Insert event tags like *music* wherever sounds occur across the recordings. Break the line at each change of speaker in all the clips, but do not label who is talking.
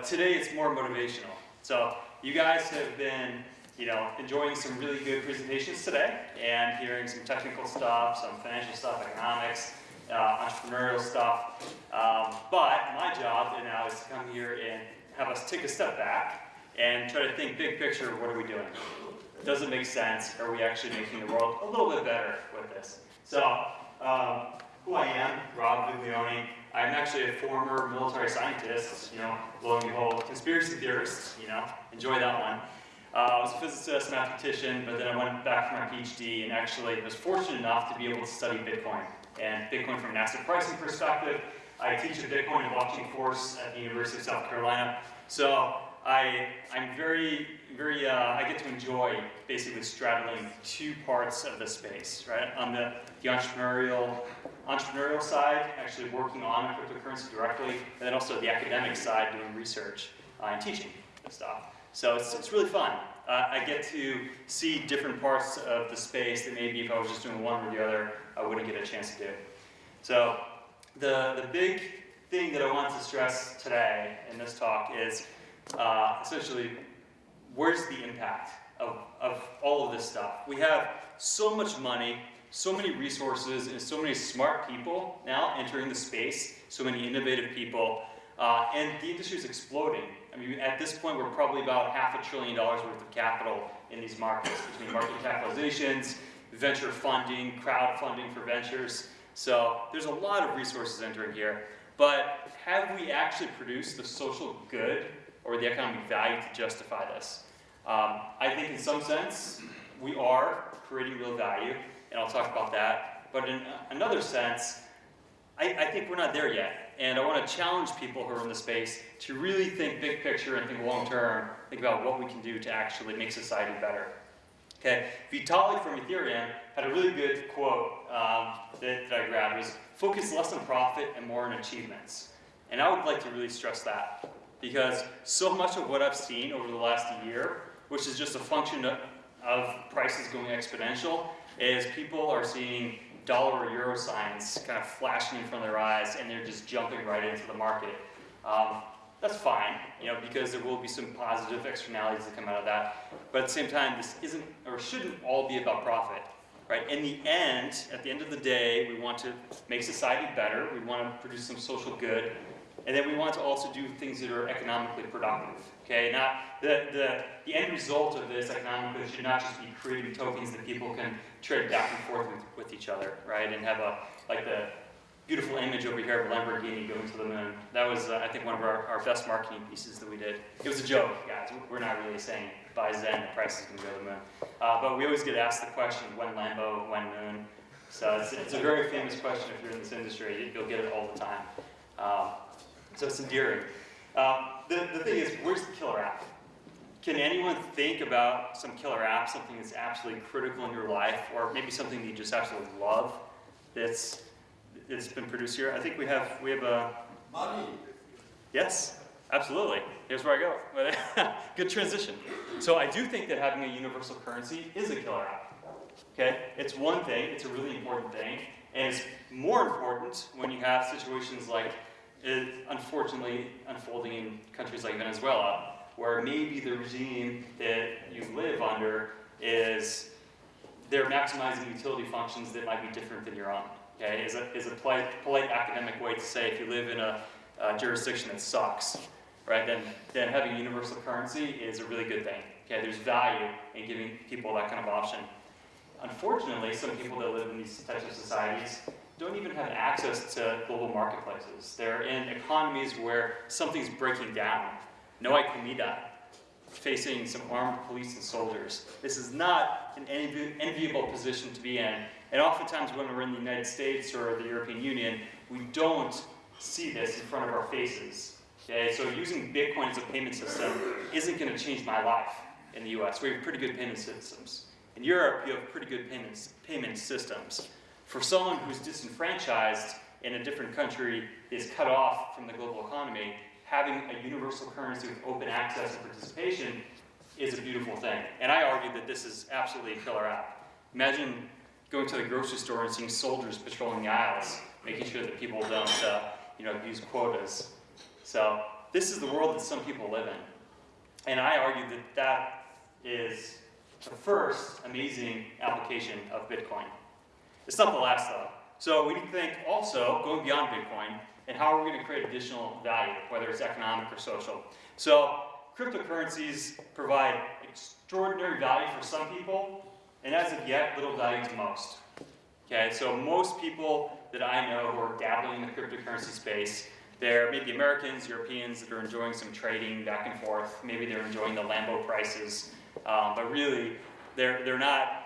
but today it's more motivational. So you guys have been, you know, enjoying some really good presentations today and hearing some technical stuff, some financial stuff, economics, uh, entrepreneurial stuff. Um, but my job now is to come here and have us take a step back and try to think big picture, what are we doing? Does it make sense? Are we actually making the world a little bit better with this? So um, who I am, Rob Viglione. I'm actually a former military scientist, you know, lo and behold, conspiracy theorist, you know, enjoy that one. Uh, I was a physicist, mathematician, but then I went back for my PhD and actually was fortunate enough to be able to study Bitcoin. And Bitcoin from an asset pricing perspective. I teach a Bitcoin and blockchain course at the University of South Carolina. So I, I'm very, very, uh, I get to enjoy basically straddling two parts of the space, right? On the, the entrepreneurial, entrepreneurial side, actually working on cryptocurrency directly, and then also the academic side, doing research uh, and teaching and stuff. So it's, it's really fun. Uh, I get to see different parts of the space that maybe if I was just doing one or the other, I wouldn't get a chance to do. So the, the big thing that I want to stress today in this talk is uh, essentially, where's the impact of, of all of this stuff? We have so much money, so many resources, and so many smart people now entering the space, so many innovative people, uh, and the industry is exploding. I mean, at this point, we're probably about half a trillion dollars worth of capital in these markets, between market capitalizations, venture funding, crowdfunding for ventures. So there's a lot of resources entering here. But have we actually produced the social good or the economic value to justify this. Um, I think in some sense, we are creating real value, and I'll talk about that. But in another sense, I, I think we're not there yet. And I want to challenge people who are in the space to really think big picture and think long term, think about what we can do to actually make society better. Okay, Vitalik from Ethereum had a really good quote um, that, that I grabbed was, focus less on profit and more on achievements. And I would like to really stress that because so much of what I've seen over the last year, which is just a function of, of prices going exponential, is people are seeing dollar or euro signs kind of flashing in front of their eyes and they're just jumping right into the market. Um, that's fine, you know, because there will be some positive externalities that come out of that. But at the same time, this isn't or shouldn't all be about profit, right? In the end, at the end of the day, we want to make society better. We want to produce some social good. And then we want to also do things that are economically productive. Okay, not the, the, the end result of this economically should not just be creating tokens that people can trade back and forth with, with each other, right? And have a, like the beautiful image over here of Lamborghini going to the moon. That was, uh, I think, one of our, our best marketing pieces that we did. It was a joke, guys. We're not really saying by Zen the price is going to go to the moon. Uh, but we always get asked the question, when Lambo, when moon? So it's, it's a very famous question if you're in this industry. You'll get it all the time. Um, so it's endearing. Um, the, the thing is, where's the killer app? Can anyone think about some killer app, something that's absolutely critical in your life, or maybe something that you just absolutely love that's, that's been produced here? I think we have, we have a...
Money.
Yes, absolutely. Here's where I go. *laughs* Good transition. So I do think that having a universal currency is a killer app. Okay? It's one thing, it's a really important thing, and it's more important when you have situations like is unfortunately unfolding in countries like Venezuela, where maybe the regime that you live under is they're maximizing utility functions that might be different than your own. Okay, is a, is a polite, polite academic way to say if you live in a, a jurisdiction that sucks, right, then, then having a universal currency is a really good thing. Okay, there's value in giving people that kind of option. Unfortunately, some people that live in these types of societies don't even have access to global marketplaces. They're in economies where something's breaking down. No hay comida, facing some armed police and soldiers. This is not an envi enviable position to be in. And oftentimes when we're in the United States or the European Union, we don't see this in front of our faces. Okay, so using Bitcoin as a payment system isn't going to change my life in the US. We have pretty good payment systems. In Europe, you have pretty good payments, payment systems. For someone who's disenfranchised in a different country, is cut off from the global economy, having a universal currency with open access and participation is a beautiful thing. And I argue that this is absolutely a killer app. Imagine going to the grocery store and seeing soldiers patrolling the aisles, making sure that people don't, uh, you know, use quotas. So this is the world that some people live in. And I argue that that is the first amazing application of Bitcoin. It's not the last though. So we need to think also, going beyond Bitcoin, and how are we going to create additional value, whether it's economic or social. So cryptocurrencies provide extraordinary value for some people, and as of yet, little value to most. Okay, so most people that I know who are dabbling in the cryptocurrency space, they're maybe Americans, Europeans that are enjoying some trading back and forth. Maybe they're enjoying the Lambo prices, um, but really, they're, they're not,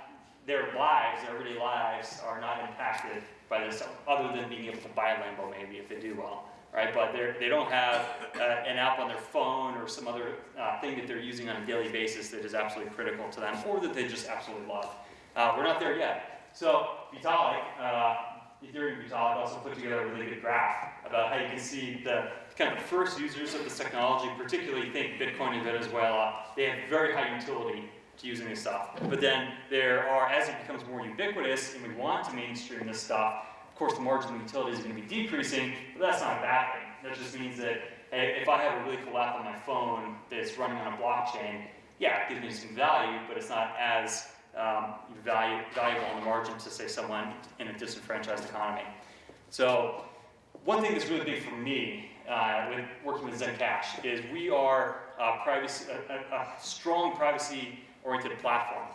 their lives, their everyday lives, are not impacted by this, other than being able to buy a Lambo maybe if they do well, right? But they don't have uh, an app on their phone or some other uh, thing that they're using on a daily basis that is absolutely critical to them, or that they just absolutely love. Uh, we're not there yet. So Vitalik, uh, Ethereum Vitalik also put together a really good graph about how you can see the kind of first users of this technology, particularly think Bitcoin and Venezuela, they have very high utility to using this stuff. But then there are, as it becomes more ubiquitous and we want to mainstream this stuff, of course the marginal utility is going to be decreasing, but that's not a bad thing. That just means that if I have a really cool app on my phone that's running on a blockchain, yeah, it gives me some value, but it's not as um, value, valuable on the margin to say someone in a disenfranchised economy. So one thing that's really big for me uh, with working with Zencash is we are a, privacy, a, a, a strong privacy-oriented platform.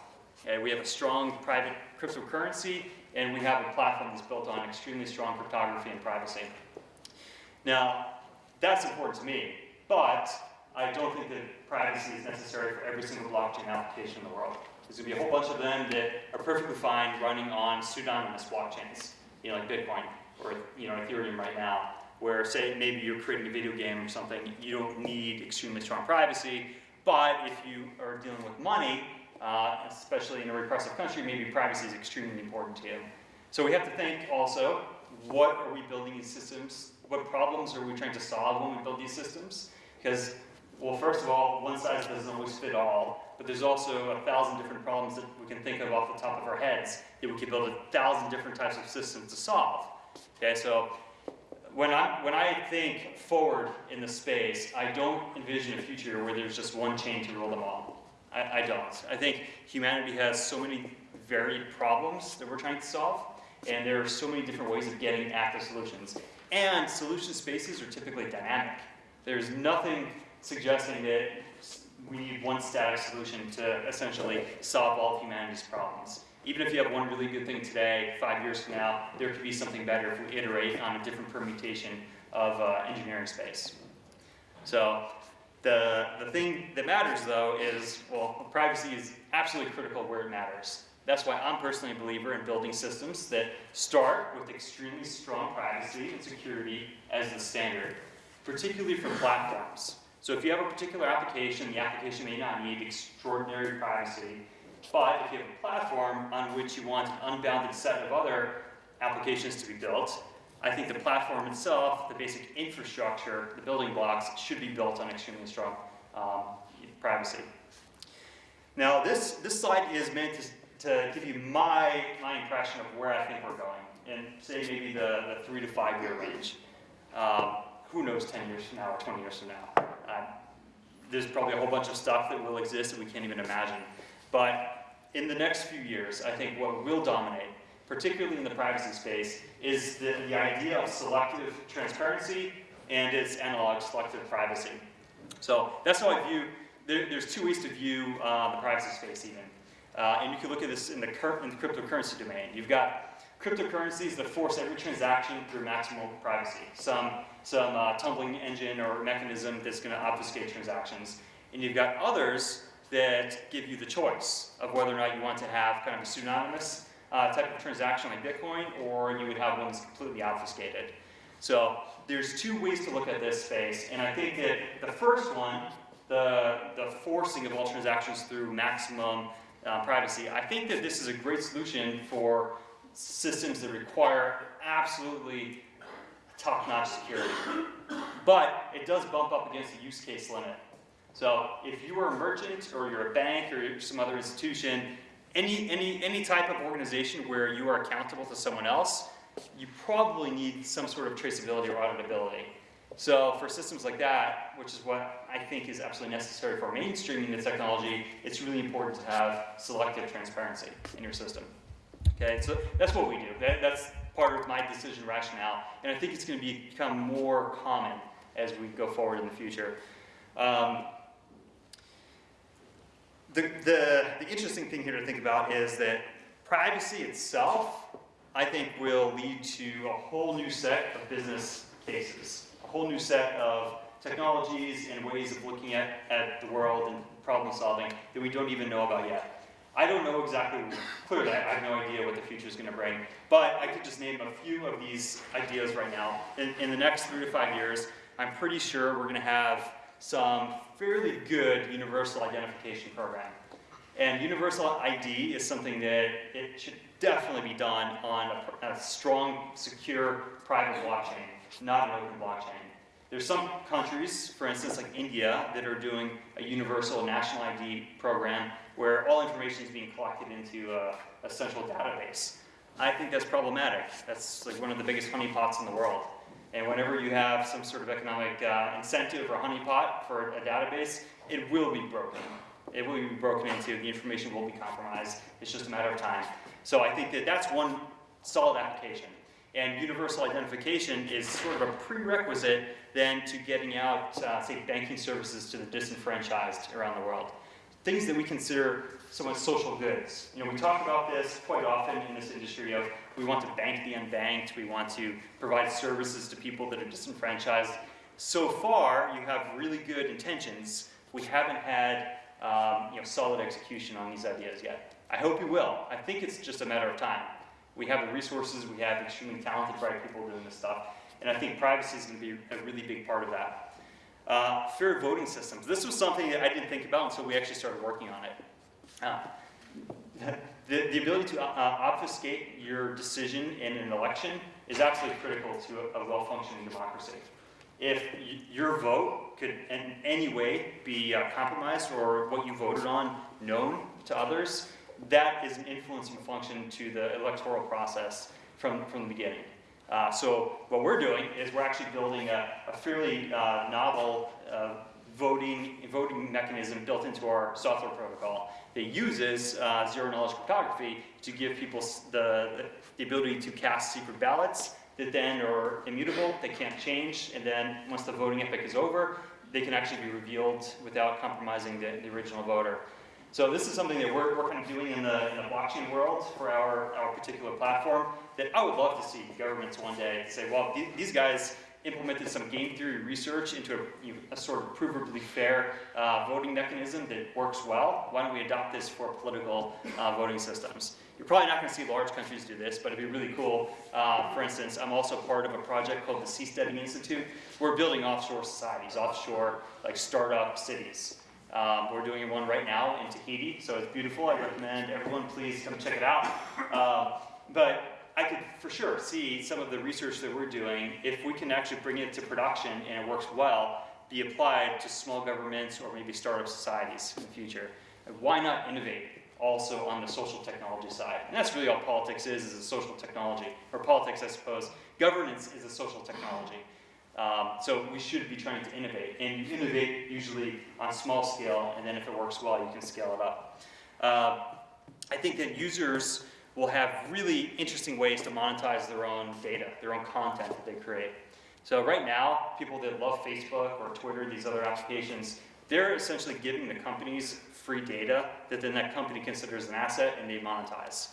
We have a strong private cryptocurrency, and we have a platform that's built on extremely strong cryptography and privacy. Now, that's important to me, but I don't think that privacy is necessary for every single blockchain application in the world. There's going to be a whole bunch of them that are perfectly fine running on pseudonymous blockchains, you know, like Bitcoin or you know Ethereum right now, where say maybe you're creating a video game or something, you don't need extremely strong privacy, but if you are dealing with money, uh, especially in a repressive country, maybe privacy is extremely important to you. So we have to think also, what are we building these systems? What problems are we trying to solve when we build these systems? Because well, first of all, one size doesn't always fit all, but there's also a thousand different problems that we can think of off the top of our heads that we could build a thousand different types of systems to solve. Okay, so when I, when I think forward in the space, I don't envision a future where there's just one chain to rule them all. I, I don't. I think humanity has so many varied problems that we're trying to solve, and there are so many different ways of getting at the solutions. And solution spaces are typically dynamic. There's nothing suggesting that we need one static solution to essentially solve all of humanity's problems. Even if you have one really good thing today, five years from now, there could be something better if we iterate on a different permutation of uh, engineering space. So the, the thing that matters though is, well, privacy is absolutely critical where it matters. That's why I'm personally a believer in building systems that start with extremely strong privacy and security as the standard, particularly for platforms. So if you have a particular application, the application may not need extraordinary privacy, but if you have a platform on which you want an unbounded set of other applications to be built, I think the platform itself, the basic infrastructure, the building blocks, should be built on extremely strong um, privacy. Now this, this slide is meant to, to give you my, my impression of where I think we're going, and say maybe the, the three to five year range. Um, who knows 10 years from now or 20 years from now. Uh, there's probably a whole bunch of stuff that will exist that we can't even imagine. But in the next few years, I think what will dominate, particularly in the privacy space, is the, the idea of selective transparency and its analog selective privacy. So that's how I view, there, there's two ways to view uh, the privacy space even. Uh, and you can look at this in the, in the cryptocurrency domain. You've got cryptocurrencies that force every transaction through maximal privacy. Some, some uh, tumbling engine or mechanism that's going to obfuscate transactions. And you've got others that give you the choice of whether or not you want to have kind of a pseudonymous uh, type of transaction like Bitcoin, or you would have one that's completely obfuscated. So there's two ways to look at this space, and I think that the first one, the, the forcing of all transactions through maximum uh, privacy, I think that this is a great solution for systems that require absolutely top-notch security. But it does bump up against the use case limit. So if you are a merchant or you're a bank or some other institution, any, any, any type of organization where you are accountable to someone else, you probably need some sort of traceability or auditability. So for systems like that, which is what I think is absolutely necessary for mainstreaming the technology, it's really important to have selective transparency in your system. Okay, so that's what we do. That, that's part of my decision rationale, and I think it's going to become more common as we go forward in the future. Um, the, the, the interesting thing here to think about is that privacy itself, I think, will lead to a whole new set of business cases, a whole new set of technologies and ways of looking at, at the world and problem solving that we don't even know about yet. I don't know exactly, clearly I have no idea what the future is going to bring, but I could just name a few of these ideas right now. In, in the next three to five years, I'm pretty sure we're going to have some fairly good universal identification program. And universal ID is something that it should definitely be done on a, a strong, secure, private blockchain, not an open blockchain. There's some countries, for instance, like India, that are doing a universal national ID program where all information is being collected into a, a central database. I think that's problematic. That's like one of the biggest honeypots in the world. And whenever you have some sort of economic uh, incentive or honeypot for a database, it will be broken. It will be broken into, the information will be compromised. It's just a matter of time. So I think that that's one solid application. And universal identification is sort of a prerequisite then to getting out, uh, say, banking services to the disenfranchised around the world. Things that we consider somewhat social goods. You know, we talk about this quite often in this industry of we want to bank the unbanked, we want to provide services to people that are disenfranchised. So far, you have really good intentions. We haven't had um, you know, solid execution on these ideas yet. I hope you will. I think it's just a matter of time. We have the resources, we have extremely talented, bright people doing this stuff, and I think privacy is going to be a really big part of that. Uh, fair voting systems. This was something that I didn't think about until we actually started working on it. Uh, the, the ability to uh, obfuscate your decision in an election is absolutely critical to a, a well-functioning democracy. If your vote could in any way be uh, compromised or what you voted on known to others, that is an influencing function to the electoral process from, from the beginning. Uh, so what we're doing is we're actually building a, a fairly uh, novel uh, voting, voting mechanism built into our software protocol that uses uh, zero knowledge cryptography to give people the, the ability to cast secret ballots that then are immutable, they can't change, and then once the voting epoch is over, they can actually be revealed without compromising the, the original voter. So this is something that we're, we're kind of doing in the, in the blockchain world for our, our particular platform that I would love to see governments one day say, well, th these guys implemented some game theory research into a, you know, a sort of provably fair uh, voting mechanism that works well. Why don't we adopt this for political uh, voting systems? You're probably not going to see large countries do this, but it'd be really cool. Uh, for instance, I'm also part of a project called the Seasteading Institute. We're building offshore societies, offshore like startup cities. Um, we're doing one right now in Tahiti, so it's beautiful. I recommend everyone please come check it out. Uh, but I could for sure see some of the research that we're doing, if we can actually bring it to production and it works well, be applied to small governments or maybe startup societies in the future. Why not innovate also on the social technology side? And that's really all politics is, is a social technology, or politics I suppose. Governance is a social technology. Um, so we should be trying to innovate, and you innovate usually on small scale, and then if it works well, you can scale it up. Uh, I think that users will have really interesting ways to monetize their own data, their own content that they create. So right now, people that love Facebook or Twitter, these other applications, they're essentially giving the companies free data that then that company considers an asset and they monetize.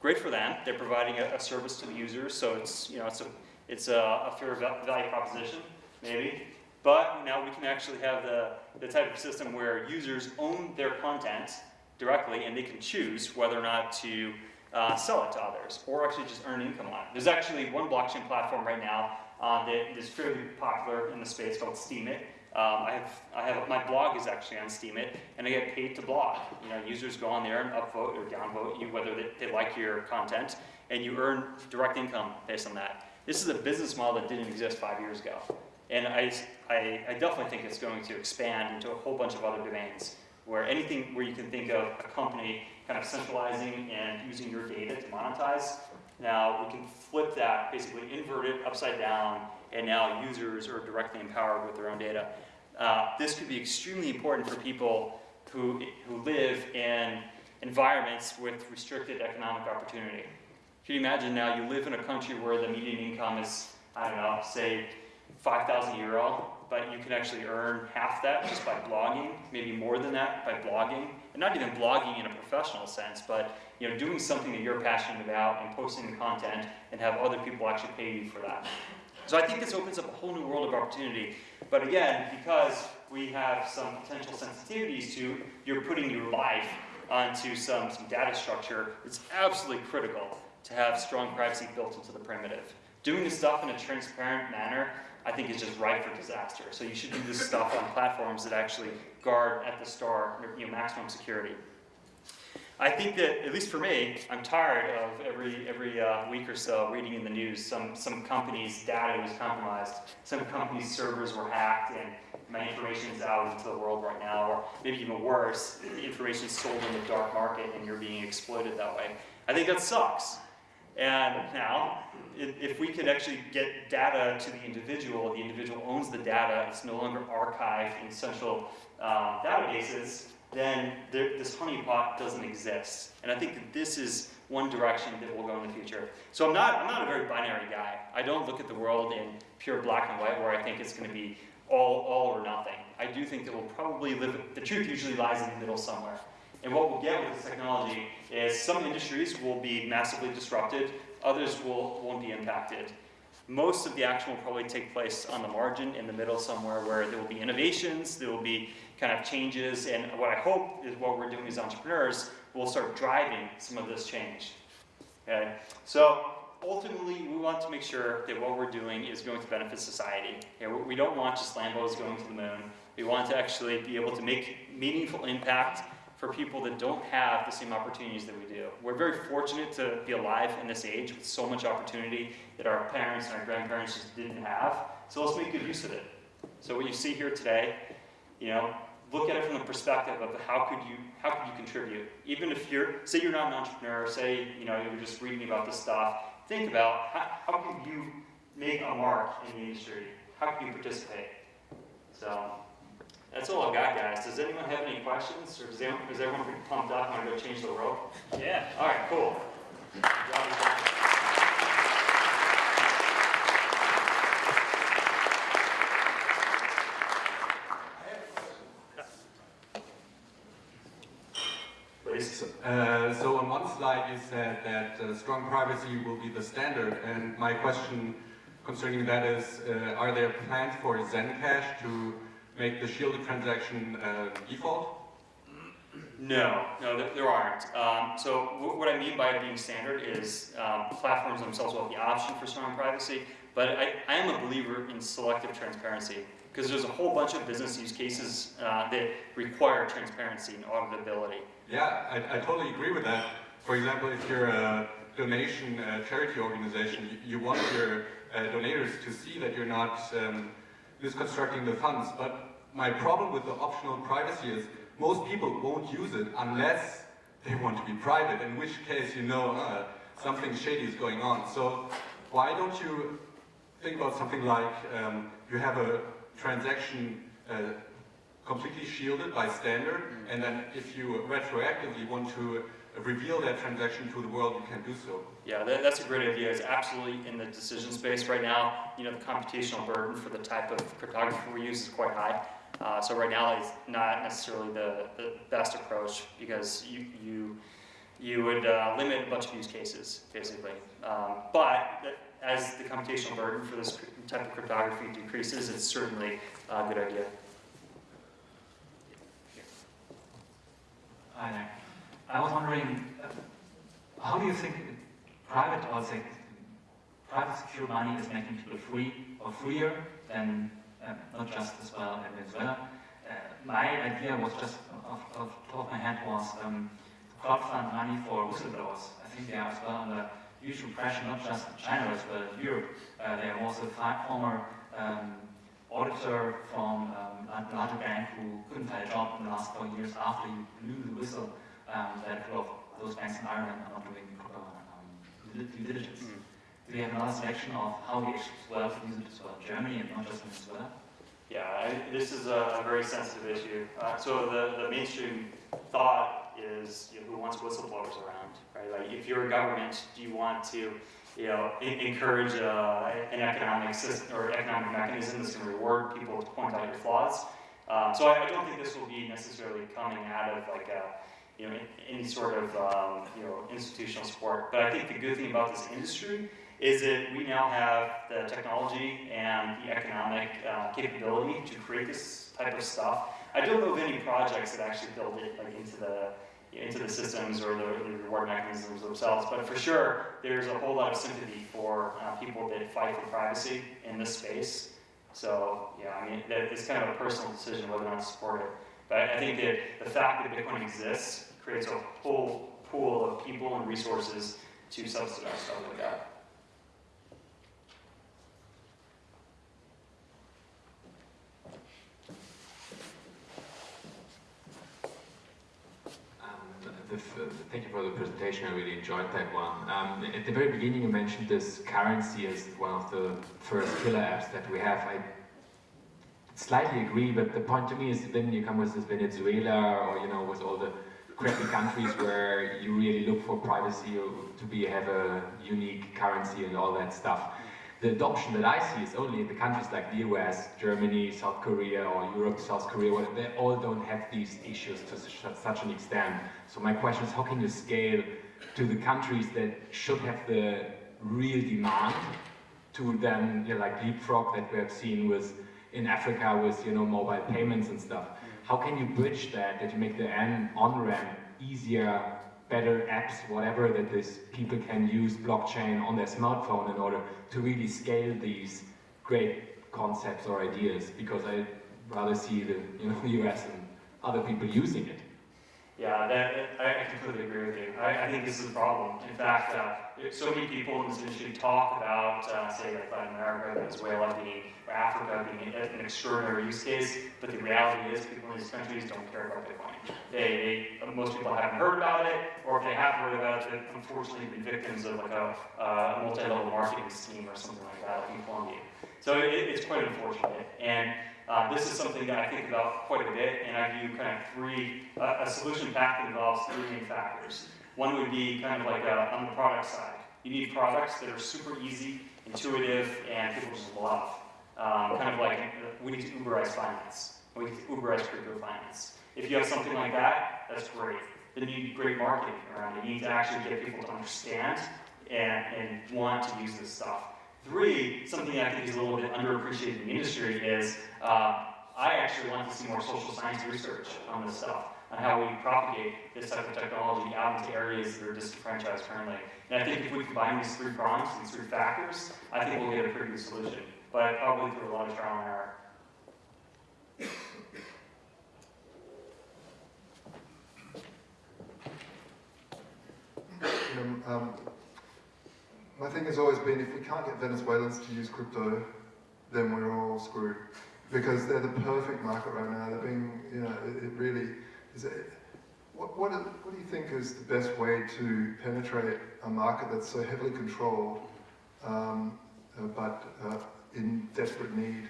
Great for them. They're providing a, a service to the users, so it's, you know, it's a it's a, a fair value proposition, maybe. But now we can actually have the, the type of system where users own their content directly and they can choose whether or not to uh, sell it to others or actually just earn income on it. There's actually one blockchain platform right now uh, that is fairly popular in the space called Steemit. Um, I have, I have, my blog is actually on Steemit, and I get paid to blog. You know, users go on there and upvote or downvote you whether they, they like your content, and you earn direct income based on that. This is a business model that didn't exist five years ago. And I, I, I, definitely think it's going to expand into a whole bunch of other domains where anything where you can think of a company kind of centralizing and using your data to monetize. Now we can flip that, basically invert it upside down, and now users are directly empowered with their own data. Uh, this could be extremely important for people who, who live in environments with restricted economic opportunity. Can you imagine now you live in a country where the median income is, I don't know, say 5,000 euro, but you can actually earn half that just by blogging, maybe more than that by blogging, and not even blogging in a professional sense, but you know, doing something that you're passionate about and posting the content and have other people actually pay you for that. So I think this opens up a whole new world of opportunity. But again, because we have some potential sensitivities to, you're putting your life onto some, some data structure, it's absolutely critical to have strong privacy built into the primitive. Doing this stuff in a transparent manner, I think is just ripe for disaster. So you should do this stuff on platforms that actually guard at the start, you know, maximum security. I think that, at least for me, I'm tired of every, every uh, week or so reading in the news some, some company's data was compromised, some company's servers were hacked, and my information is out into the world right now, or maybe even worse, the information is sold in the dark market and you're being exploited that way. I think that sucks. And now, if we could actually get data to the individual, the individual owns the data, it's no longer archived in central uh, databases, then there, this honeypot doesn't exist. And I think that this is one direction that will go in the future. So I'm not, I'm not a very binary guy. I don't look at the world in pure black and white where I think it's going to be all, all or nothing. I do think that we'll probably live, the truth usually lies in the middle somewhere. And what we'll get with this technology is some industries will be massively disrupted, others will, won't be impacted. Most of the action will probably take place on the margin in the middle somewhere where there will be innovations, there will be kind of changes, and what I hope is what we're doing as entrepreneurs will start driving some of this change. Okay? So ultimately, we want to make sure that what we're doing is going to benefit society. Okay? We don't want just Lambos going to the moon. We want to actually be able to make meaningful impact for people that don't have the same opportunities that we do. We're very fortunate to be alive in this age with so much opportunity that our parents and our grandparents just didn't have. So let's make good use of it. So what you see here today, you know, look at it from the perspective of how could you how could you contribute? Even if you're say you're not an entrepreneur, say you know you're just reading about this stuff, think about how, how can you make a mark in the industry? How can you participate? So that's all I've got, guys. Does anyone have any questions, or does everyone, is everyone pretty pumped up and want to go change the world? Yeah. All right. Cool.
Uh, so on one slide you said that uh, strong privacy will be the standard, and my question concerning that is, uh, are there plans for Zencash to make the shielded transaction uh, default?
No, no, there, aren't. Um, so what I mean by it being standard is um, platforms themselves will have the option for strong privacy, but I, I am a believer in selective transparency because there's a whole bunch of business use cases uh, that require transparency and auditability.
Yeah, I, I, totally agree with that. For example, if you're a donation uh, charity organization, you, you want your uh, donors to see that you're not um, misconstructing the funds. But my problem with the optional privacy is most people won't use it unless they want to be private, in which case you know uh, something shady is going on. So why don't you think about something like um, you have a transaction uh, completely shielded by standard, and then if you retroactively want to reveal that transaction to the world, you can do so.
Yeah, that, that's a great idea. It's absolutely in the decision space right now. You know, the computational burden for the type of cryptography we use is quite high. Uh, so right now it's not necessarily the, the best approach because you, you, you would uh, limit a bunch of use cases, basically. Um, but as the computational burden for this type of cryptography decreases, it's certainly a good idea.
Hi there. I was wondering, uh, how do you think private or private secure money is making people free or freer than uh, not just as well in Venezuela? Uh, my idea was just off, off the top of my head was um, crowdfund money for whistleblowers. I think they are as well under huge pressure, not just in China as well as Europe. Uh, there was a former um, auditor from um, a larger bank who couldn't find a job in the last four years after he blew the whistle um, that a lot of those banks in Ireland are not doing proper um, due due diligence.
Mm.
We have another selection of how we actually well use as well in Germany and not just in Venezuela?
Yeah, I, this is a, very sensitive issue. Uh, so the, the mainstream thought is, you know, who wants whistleblowers around, right? Like, if you're a government, do you want to, you know, en- encourage uh, an economic system or economic mechanism that's going to reward people to point out your flaws? Um, so I, I don't think this will be necessarily coming out of like a, you know, any sort of, um, you know, institutional support. But I think the good thing about this industry is that we now have the technology and the economic uh, capability to create this type of stuff. I don't know of any projects that actually build it like into the into the systems or the, the reward mechanisms themselves, but for sure, there's a whole lot of sympathy for uh, people that fight for privacy in this space. So yeah, I mean, that, it's kind of a personal decision whether or not to support it. But I think that the fact that Bitcoin exists creates a whole pool of people and resources to subsidize stuff like that.
Um, the, f- thank you for the presentation. I really enjoyed that one. Um, at the very beginning, you mentioned this currency as one of the first killer apps that we have. I slightly agree, but the point to me is then you come with this Venezuela or you know with all the crappy countries where you really look for privacy to be have a unique currency and all that stuff. The adoption that I see is only in the countries like the US, Germany, South Korea, or Europe, South Korea, where they all don't have these issues to such, an extent. So my question is, how can you scale to the countries that should have the real demand to then, you know, like leapfrog that we have seen with in Africa with you know mobile payments and stuff. How can you bridge that? That you make the on ramp easier, better apps, whatever that these people can use blockchain on their smartphone in order to really scale these great concepts or ideas. Because I rather see the you know *laughs* US and other people using it.
Yeah, that, I completely agree with you. I, I think this is a problem. In fact, uh, so many people in this industry talk about, uh, say, like Latin America, Venezuela being, or Africa being an extraordinary use case, but the reality is people in these countries don't care about Bitcoin. They, they, most people haven't heard about it, or if they have heard about it, they've unfortunately been victims of like a, uh, multi-level marketing scheme or something like that, like in Colombia. So it, it's quite unfortunate. And uh, this is something that I think about quite a bit, and I view kind of three, uh, a solution path that involves three main factors. One would be kind of like uh, on the product side. You need products that are super easy, intuitive, and people just love. Um, kind of like, uh, we need to Uberize finance. We need to Uberize crypto finance. If you have something like that, that's great. Then you need great marketing around it. You need to actually get people to understand and, and want to use this stuff. Three, something I think is a little bit underappreciated in the industry is uh, I actually want to see more social science research on this stuff, on how we propagate this type of technology out into areas that are disenfranchised currently. And I think if we combine these three prongs, these three factors, I think we'll get a pretty good solution. But probably through a lot of trial and error.
Um, my thing has always been if we can't get Venezuelans to use crypto, then we're all screwed. Because they're the perfect market right now. They're being, you know, it, it really is. A, what, what, what do you think is the best way to penetrate a market that's so heavily controlled, um, uh, but uh, in desperate need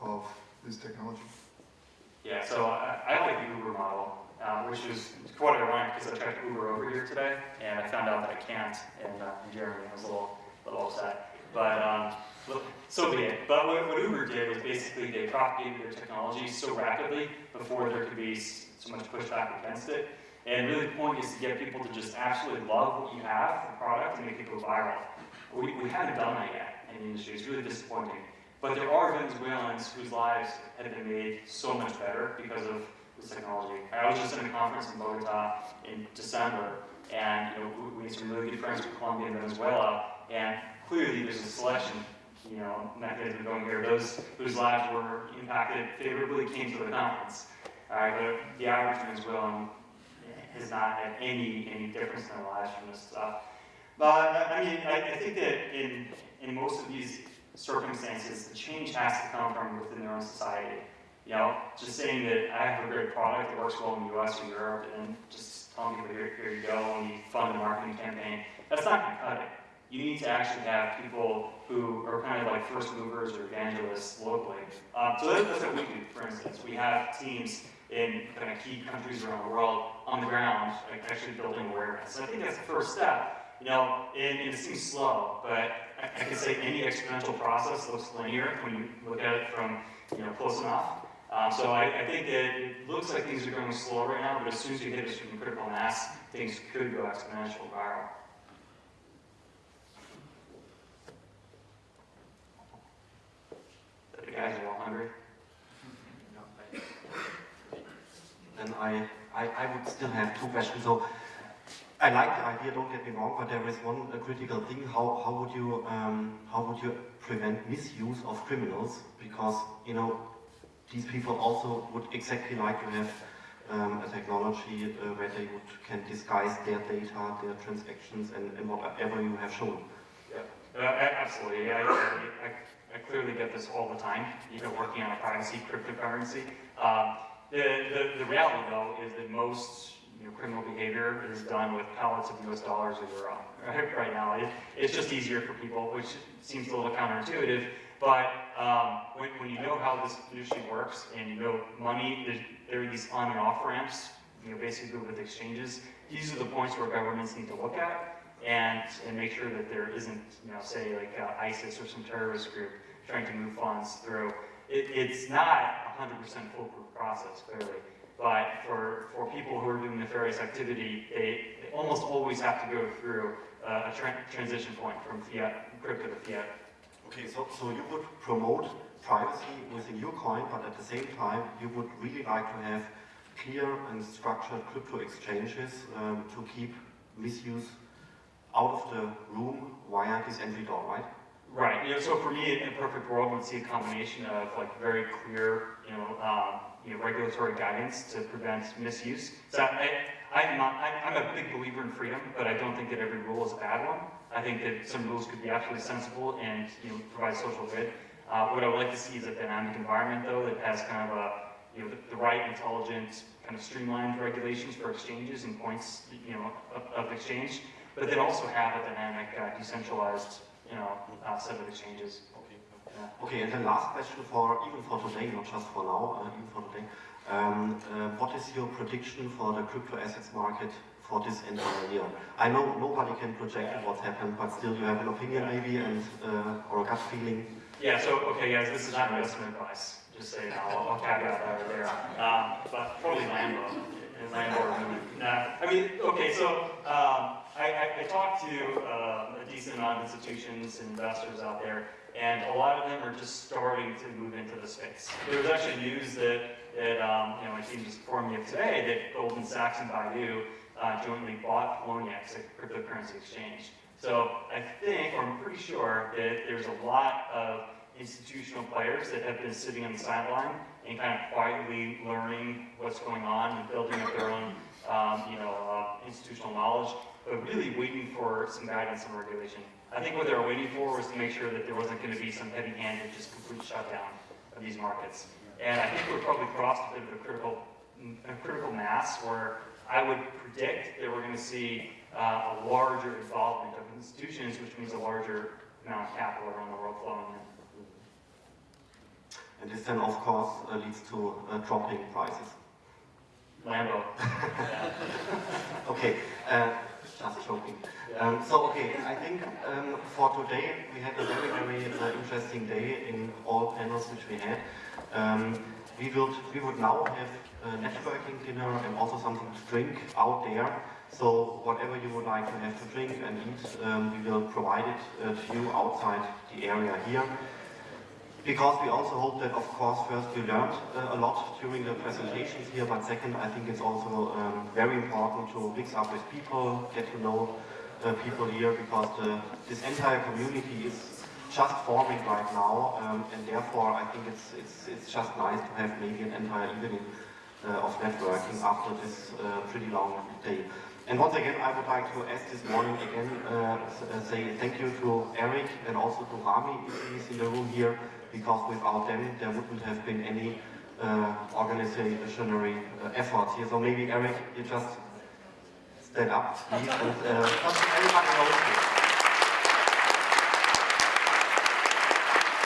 of this technology?
Yeah, so I, I like the Uber model, uh, which is quite ironic because I tried Uber over here today, and I found out that I can't in, uh, Germany. I was a little, little upset. But um, so be it. But what, what Uber did was basically they propagated their technology so rapidly before there could be so much pushback against it. And really the point is to get people to just absolutely love what you have, the product, and make it go viral. We, we haven't done that yet in the industry. It's really disappointing. But there are Venezuelans whose lives have been made so much better because of technology. I was just in a conference in Bogota in December, and you know, we, made some really good friends with Colombia and Venezuela, and clearly there's a selection, you know, mechanism going here. Those whose lives were impacted favorably came to the conference. Uh, but the average Venezuelan has not had any any difference in their lives from this stuff. But I mean, I, I think that in in most of these circumstances, the change has to come from within their own society. You know, just saying that I have a great product that works well in the US or Europe and just telling people, here, here you go, and you fund a marketing campaign, that's not gonna cut it. You need to actually have people who are kind of like first movers or evangelists locally. Um, so that's, that's what we do, for instance. We have teams in kind of key countries around the world on the ground, like actually building awareness. So I think that's the first step. You know, and, and it seems slow, but I, I can say any exponential process looks linear when you look at it from, you know, close enough. Um, so I, I think that it looks like things are going slow right now, but as soon as you hit a certain critical mass, things could go exponential viral. The guys are all hungry. *laughs*
Then I, I, I would still have two questions. So I like the idea, don't get me wrong, but there is one critical thing. How, how would you um, how would you prevent misuse of criminals? Because you know these people also would exactly like to have um, a technology uh, where they would, can disguise their data, their transactions, and, and whatever you have shown.
Uh, absolutely, yeah, I, I, I clearly get this all the time, even working on a privacy cryptocurrency. Um, the, the, the reality though is that most you know, criminal behavior is done with pallets of US dollars or euro. Right, right now, it, it's just easier for people, which seems a little counterintuitive, but um, when, when you know how this industry works and you know money, there are these on and off ramps, you know, basically with exchanges, these are the points where governments need to look at and, and make sure that there isn't, you know, say like uh, ISIS or some terrorist group trying to move funds through. It, it's not a 100% foolproof process, clearly, but for, for people who are doing nefarious activity, they, they almost always have to go through uh, a tra transition point from fiat, crypto to fiat.
Okay, so, so you would promote privacy within your coin, but at the same time, you would really like to have clear and structured crypto exchanges um, to keep misuse out of the room via this entry door, right?
Right. You know, so for me, in a perfect world, we'd see a combination of like very clear, you know, um, you know, regulatory guidance to prevent misuse. So I, I'm, not, I'm a big believer in freedom, but I don't think that every rule is a bad one. I think that some rules could be absolutely sensible and you know provide social good. Uh, what I would like to see is a dynamic environment, though, that has kind of a you know the, the right, intelligent, kind of streamlined regulations for exchanges and points, you know, of, of exchange, but then also have a dynamic, uh, decentralized, you know, uh, set of exchanges. Yeah.
Okay, and the last question for even for today, not just for now, uh, even for today. Um, uh, what is your prediction for the crypto assets market for this entire year? I know nobody can project what's happened, but still you have an opinion maybe and uh, or a gut feeling.
Yeah, so, okay, guys, this is not investment advice, just so you know, I'll I'll caveat that right there. Um, but probably Lambo, and Lambo or Moon. Nah, I mean, okay, so, um, I, I, I talked to, uh, a decent amount of institutions and investors out there, and a lot of them are just starting to move into the space. There was actually news that, that, um, you know, my team just informed me of today, that Goldman Sachs and Baidu, uh, jointly bought Poloniex, a cryptocurrency exchange. So I think, or I'm pretty sure, that there's a lot of institutional players that have been sitting on the sideline and kind of quietly learning what's going on and building up their own, um, you know, uh, institutional knowledge, but really waiting for some guidance and regulation. I think what they were waiting for was to make sure that there wasn't going to be some heavy-handed, just complete shutdown of these markets. And I think we're probably crossed a bit of a critical, a critical mass where I would predict that we're going to see uh, a larger involvement of institutions, which means a larger amount of capital around the world flowing in.
And this then of course uh, leads to uh, dropping prices.
Lambo. *laughs*
Okay, uh, just joking. Um, so okay, I think um, for today we had a very very uh, interesting day in all panels which we had. Um, we would we would now have a networking dinner and also something to drink out there. So whatever you would like to have to drink and eat, um, we will provide it uh, to you outside the area here. Because we also hope that, of course, first you learned uh, a lot during the presentations here, but second, I think it's also um, very important to mix up with people, get to know uh, people here, because the, this entire community is just forming right now, um, and therefore I think it's, it's, it's just nice to have maybe an entire evening uh, of networking after this uh, pretty long day. And once again, I would like to ask this morning again, uh, uh, say thank you to Eric and also to Rami if he's in the room here, because without them there wouldn't have been any uh, organizational uh, effort here. So maybe Eric, you just stand up, please, and uh, everybody knows you.